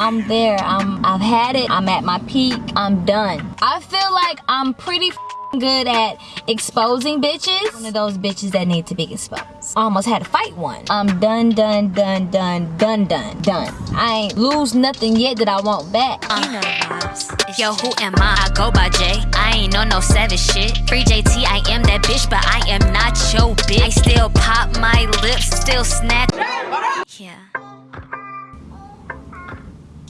I'm there. I'm, I've had it. I'm at my peak. I'm done. I feel like I'm pretty good at exposing bitches. One of those bitches that need to be exposed. I almost had to fight one. I'm done, done, done, done, done, done, done. I ain't lose nothing yet that I want back. Uh. You know the vibes. Yo, who am I? I go by J. I ain't on no savage shit. Free JT, I am that bitch, but I am not your bitch. I still pop my lips, still snap. Yeah.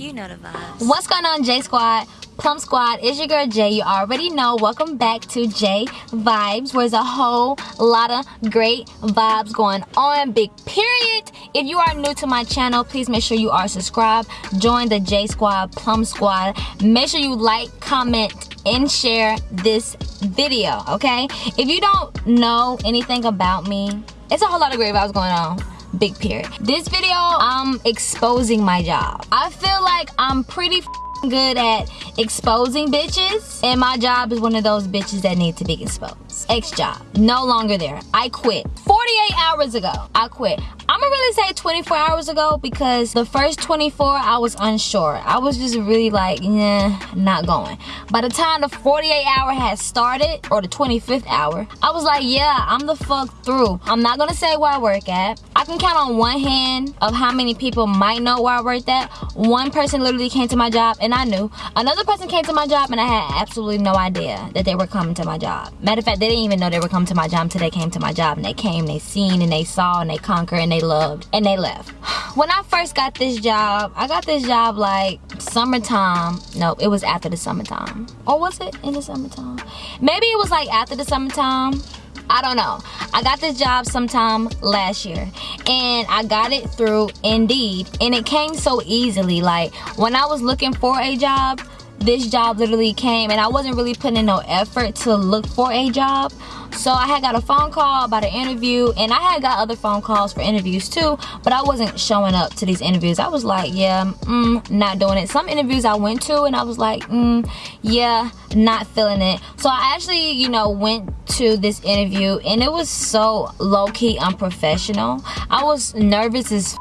You know the vibes. What's going on, J Squad? Plum Squad, it's your girl Jay. You already know. Welcome back to J Vibes, where there's a whole lot of great vibes going on. Big period. If you are new to my channel, please make sure you are subscribed. Join the J Squad, Plum Squad. Make sure you like, comment, and share this video, okay? If you don't know anything about me, it's a whole lot of great vibes going on big period. This video i'm exposing my job. I feel like i'm pretty good at exposing bitches and my job is one of those bitches that need to be exposed. X job no longer there. I quit. 48 hours ago i quit. I'm gonna really say 24 hours ago because the first 24 i was unsure. I was just really like yeah not going. By the time the 48 hour had started or the 25th hour i was like yeah i'm the fuck through. I'm not gonna say where i work at can count on one hand of how many people might know where i worked at one person literally came to my job and I knew. Another person came to my job and I had absolutely no idea that they were coming to my job. Matter of fact, they didn't even know they were coming to my job until they came to my job and they came, they seen and they saw and they conquered and they loved and they left. When I first got this job, I got this job like summertime. No, it was after the summertime. Or was it in the summertime? Maybe it was like after the summertime. I don't know. I got this job sometime last year and I got it through Indeed and it came so easily. Like when I was looking for a job, this job literally came and I wasn't really putting in no effort to look for a job. So I had got a phone call about an interview and I had got other phone calls for interviews too, but I wasn't showing up to these interviews. I was like, yeah, mm, not doing it. Some interviews I went to and I was like, mm, yeah, not feeling it. So I actually, you know, went to this interview and it was so low-key unprofessional. I was nervous as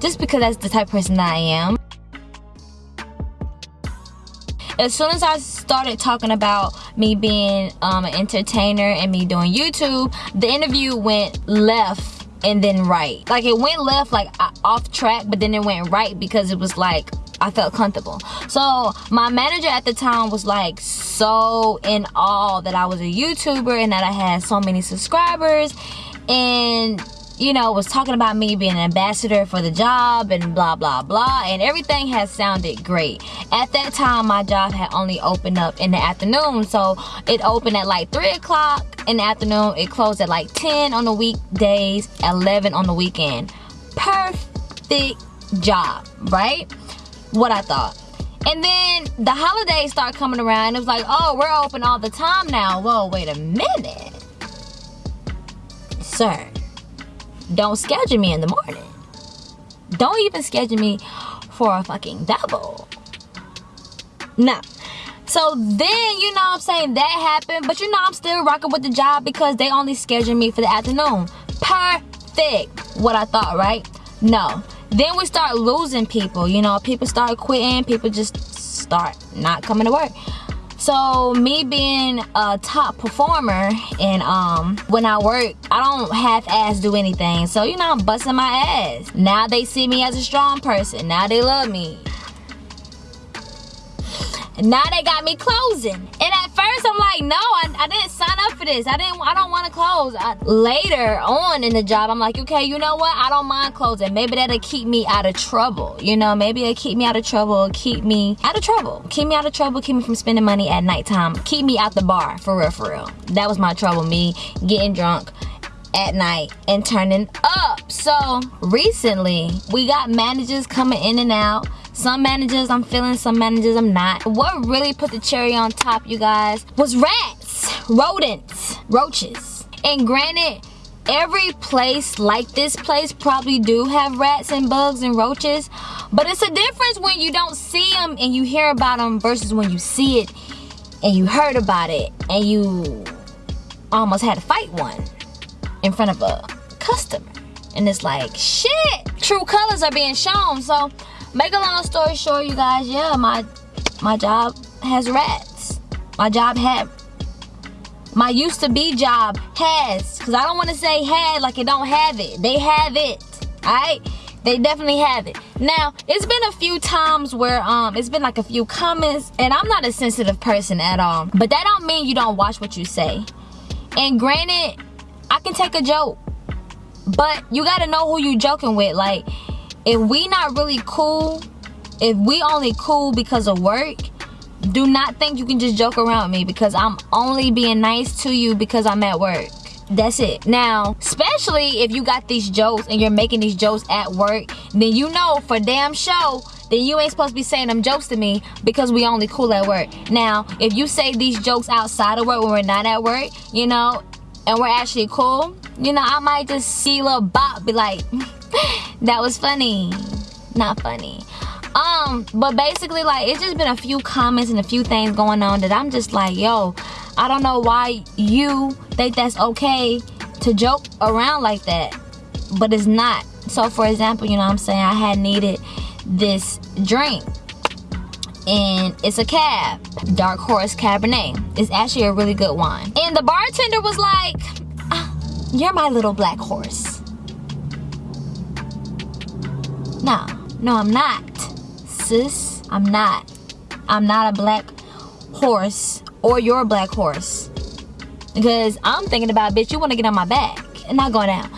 just because that's the type person that I am as soon as I started talking about me being um, an entertainer and me doing YouTube, the interview went left and then right. Like it went left, like off track, but then it went right because it was like I felt comfortable. So my manager at the time was like so in awe that I was a YouTuber and that I had so many subscribers and you know, was talking about me being an ambassador for the job and blah, blah, blah. And everything has sounded great. At that time, my job had only opened up in the afternoon. So it opened at like 3 o'clock in the afternoon. It closed at like 10 on the weekdays, 11 on the weekend. Perfect job, right? What I thought. And then the holidays start coming around. It was like, oh, we're open all the time now. Whoa, wait a minute. Sir don't schedule me in the morning. Don't even schedule me for a fucking double. No. So then, you know I'm saying, that happened. But you know I'm still rocking with the job because they only scheduled me for the afternoon. Perfect. What I thought, right? No. Then we start losing people. You know, people start quitting. People just start not coming to work. So me being a top performer and um when I work, I don't half-ass do anything. So you know I'm busting my ass. Now they see me as a strong person. Now they love me. now they got me closing. And I'm like, no, I, I didn't sign up for this. I didn't I don't want to close. I, later on in the job, I'm like, okay, you know what? I don't mind closing. Maybe that'll keep me out of trouble. You know, maybe it'll keep me out of trouble, keep me out of trouble. Keep me out of trouble, keep me from spending money at nighttime. Keep me out the bar, for real, for real. That was my trouble, me getting drunk at night and turning up. So recently, we got managers coming in and out some managers I'm feeling, some managers I'm not. What really put the cherry on top, you guys, was rats, rodents, roaches. And granted, every place like this place probably do have rats and bugs and roaches. But it's a difference when you don't see them and you hear about them versus when you see it and you heard about it and you almost had to fight one in front of a customer. And it's like, shit, true colors are being shown. So make a long story short, you guys, yeah, my my job has rats. My job had my used to be job has because i don't want to say had like it don't have it. They have it all right they definitely have it. Now it's been a few times where um it's been like a few comments and i'm not a sensitive person at all but that don't mean you don't watch what you say. And granted i can take a joke but you got to know who you joking with like if we not really cool if we only cool because of work do not think you can just joke around me because I'm only being nice to you because I'm at work. That's it. Now, especially if you got these jokes and you're making these jokes at work, then you know for damn show then you ain't supposed to be saying them jokes to me because we only cool at work. Now, if you say these jokes outside of work when we're not at work, you know, and we're actually cool, you know, I might just see a little bop, be like, that was funny. Not funny. Um, but basically, like, it's just been a few comments and a few things going on that I'm just like, yo, I don't know why you think that's okay to joke around like that, but it's not. So, for example, you know I'm saying? I had needed this drink and it's a cab dark horse cabernet it's actually a really good wine and the bartender was like ah, you're my little black horse no no i'm not sis. I'm not. I'm not a black horse or your black horse. Because I'm thinking about, bitch, you want to get on my back and not go down.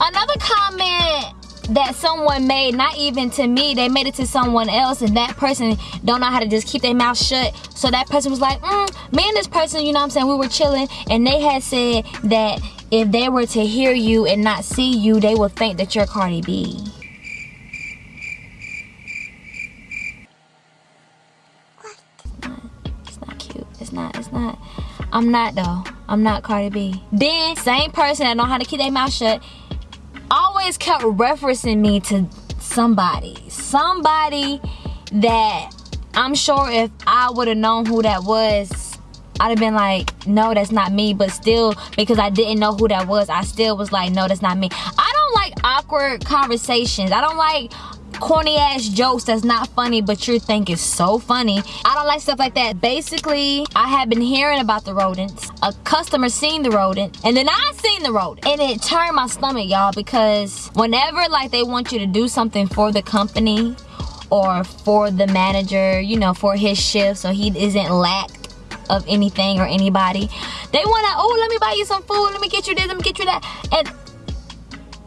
Another comment that someone made, not even to me, they made it to someone else and that person don't know how to just keep their mouth shut. So that person was like, mm, me and this person, you know what I'm saying, we were chilling and they had said that if they were to hear you and not see you, they would think that you're Cardi B. not. It's not. I'm not though. I'm not Cardi B. Then same person that know how to keep their mouth shut always kept referencing me to somebody. Somebody that I'm sure if I would have known who that was, I'd have been like, no, that's not me. But still, because I didn't know who that was, I still was like, no, that's not me. I don't like awkward conversations. I don't like corny ass jokes that's not funny but you think is so funny. I don't like stuff like that. Basically, I have been hearing about the rodents. A customer seen the rodent and then I seen the rodent. And it turned my stomach, y'all, because whenever like they want you to do something for the company or for the manager, you know, for his shift so he isn't lacked of anything or anybody. They wanna, oh, let me buy you some food, let me get you this, let me get you that. And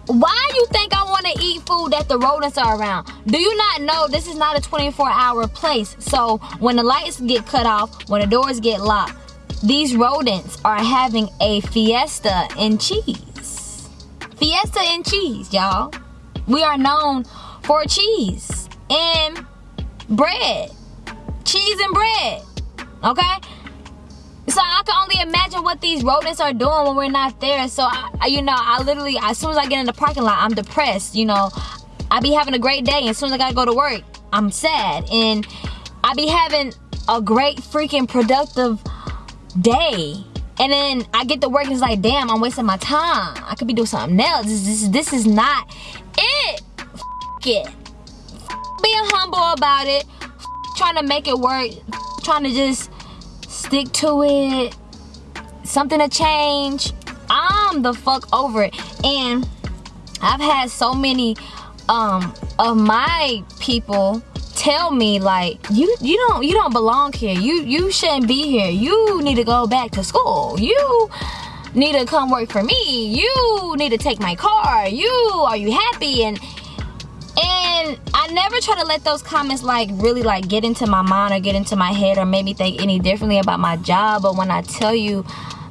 why do you think I want to eat food that the rodents are around? Do you not know this is not a 24 hour place? So when the lights get cut off, when the doors get locked, these rodents are having a fiesta in cheese. Fiesta in cheese, y'all. We are known for cheese and bread. Cheese and bread. Okay? So I can only imagine what these rodents are doing when we're not there. So, I, you know, I literally, as soon as I get in the parking lot, I'm depressed, you know. I be having a great day. And as soon as I gotta go to work, I'm sad. And I be having a great freaking productive day. And then I get to work and it's like, damn, I'm wasting my time. I could be doing something else. This, this, this is not it. F it. F being humble about it. F trying to make it work. F trying to just stick to it. Something to change. I'm the fuck over it. And i've had so many um of my people tell me like you you don't you don't belong here. You you shouldn't be here. You need to go back to school. You need to come work for me. You need to take my car. You are you happy? And and I never try to let those comments like really like get into my mind or get into my head or make me think any differently about my job. But when I tell you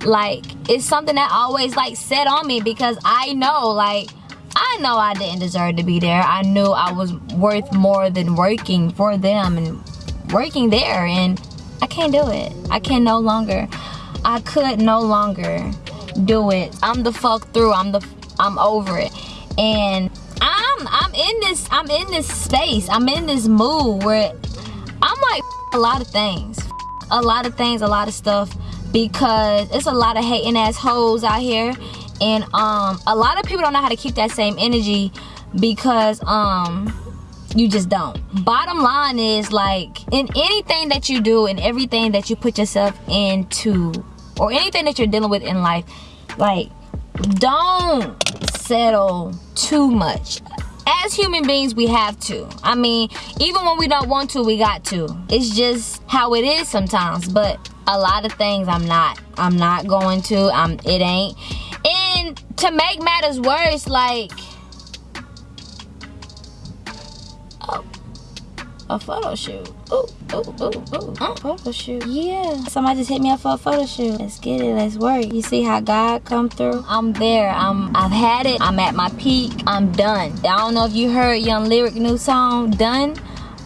like it's something that always like set on me because I know like I know I didn't deserve to be there. I knew I was worth more than working for them and working there and I can't do it. I can no longer. I could no longer do it. I'm the fuck through. I'm the I'm over it. And I'm I'm in this I'm in this space. I'm in this mood where I'm like a lot of things. A lot of things, a lot of stuff because it's a lot of hating assholes out here and um a lot of people don't know how to keep that same energy because um You just don't. Bottom line is like in anything that you do and everything that you put yourself into or anything that you're dealing with in life, like don't settle too much. As human beings we have to. I mean even when we don't want to we got to. It's just how it is sometimes but a lot of things i'm not i'm not going to i'm it ain't. And to make matters worse like oh a photo shoot. Ooh, ooh, ooh, ooh. Uh, photo shoot. Yeah. Somebody just hit me up for a photo shoot. Let's get it. Let's work. You see how God come through? I'm there. I'm I've had it. I'm at my peak. I'm done. I don't know if you heard Young Lyric new song, Done.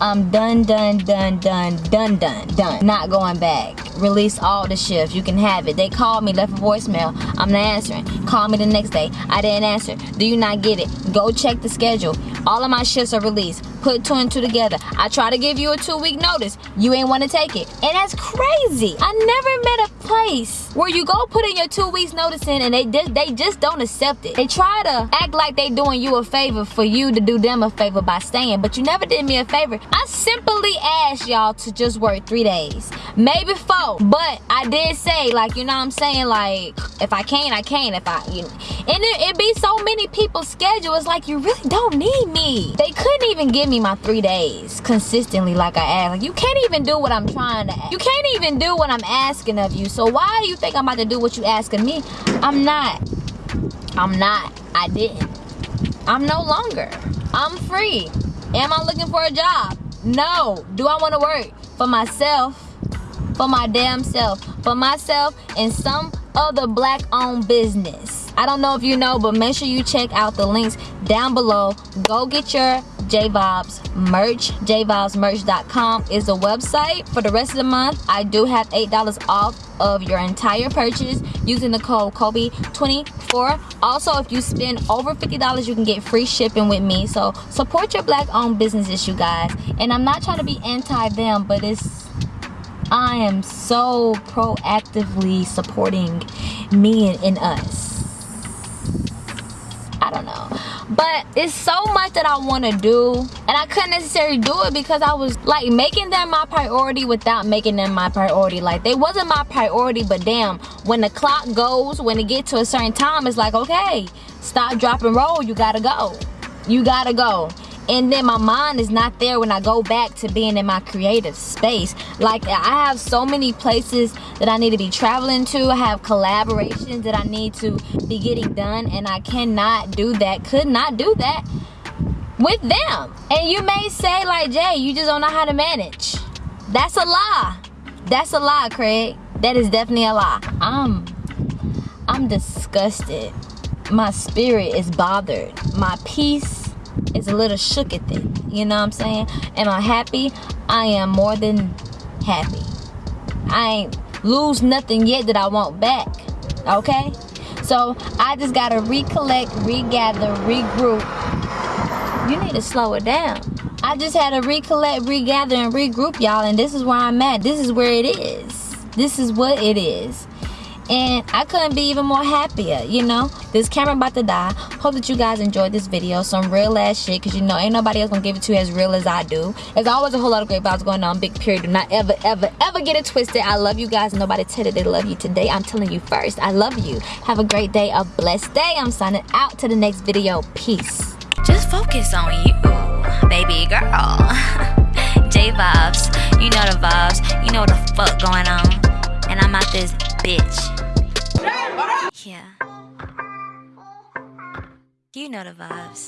I'm done, done, done, done, done, done, done. Not going back. Release all the shifts. You can have it. They called me, left a voicemail. I'm not answering. Call me the next day. I didn't answer. Do you not get it? Go check the schedule. All of my shifts are released. Put two and two together. I try to give you a two week notice. You ain't want to take it. And that's crazy. I never met a place where you go put in your two weeks notice in and they just they just don't accept it. They try to act like they doing you a favor for you to do them a favor by staying, but you never did me a favor. I simply asked y'all to just work three days, maybe four. But I did say, like, you know what I'm saying? Like, if I can't, I can't. If I, you know. And it, it be so many people's schedule. It's like, you really don't need me. They couldn't even give me my three days consistently like I asked. Like, you can't even do what I'm trying to ask. You can't even do what I'm asking of you. So why do you think I'm about to do what you asking me? I'm not. I'm not. I didn't. I'm no longer. I'm free. Am I looking for a job? No. Do I want to work for myself? For my damn self. For myself and some other black owned business. I don't know if you know, but make sure you check out the links down below. Go get your J Vibes merch. JVibesmerch.com is the website. For the rest of the month, I do have $8 off of your entire purchase using the code Kobe24. Also, if you spend over $50, you can get free shipping with me. So support your black owned businesses, you guys. And I'm not trying to be anti them, but it's I am so proactively supporting me and, and us. I don't know. But it's so much that I want to do. And I couldn't necessarily do it because I was like making them my priority without making them my priority. Like they wasn't my priority, but damn, when the clock goes, when it get to a certain time, it's like, okay, stop, drop, and roll. You gotta go. You gotta go and then my mind is not there when I go back to being in my creative space. Like I have so many places that I need to be traveling to. I have collaborations that I need to be getting done and I cannot do that, could not do that with them. And you may say like, Jay, you just don't know how to manage. That's a lie. That's a lie, Craig. That is definitely a lie. I'm, I'm disgusted. My spirit is bothered. My peace is a little shook at it. You know what I'm saying? Am I happy? I am more than happy. I ain't lose nothing yet that I want back. Okay? So I just gotta recollect, regather, regroup. You need to slow it down. I just had to recollect, regather, and regroup, y'all, and this is where I'm at. This is where it is. This is what it is and I couldn't be even more happier, you know? This camera about to die. Hope that you guys enjoyed this video. Some real ass shit, because you know, ain't nobody else gonna give it to you as real as I do. There's always a whole lot of great vibes going on. Big period. Do not ever, ever, ever get it twisted. I love you guys. Nobody tell you they love you today. I'm telling you first. I love you. Have a great day, a blessed day. I'm signing out to the next video. Peace. Just focus on you, baby girl. J vibes, you know the vibes, you know the fuck going on. And I'm out this bitch. Yeah. You know the vibes.